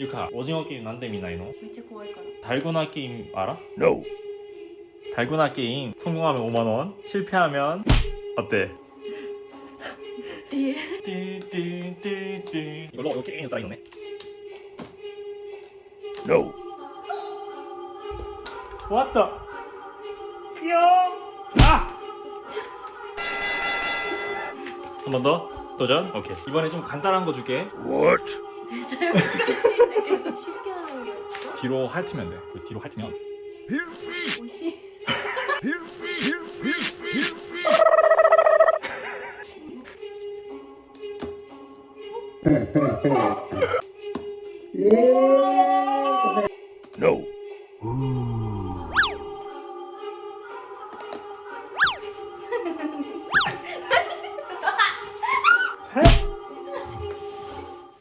유카 오징어 게임 난데 미나이노 めっちゃ怖いから 달고나 게임 알아? No. 달고나 게임 성공하면 5만원 실패하면 어때? っていう 띠띠띠띠 이걸로 이거 게임이 딱 있네 No. 왔다 귀여워 아! 한 번 더 도전 오케이 이번에 좀 간단한 거 줄게 What? 絶対 뒤로 핥으면 돼. 그 뒤로 핥으면. 오시. no.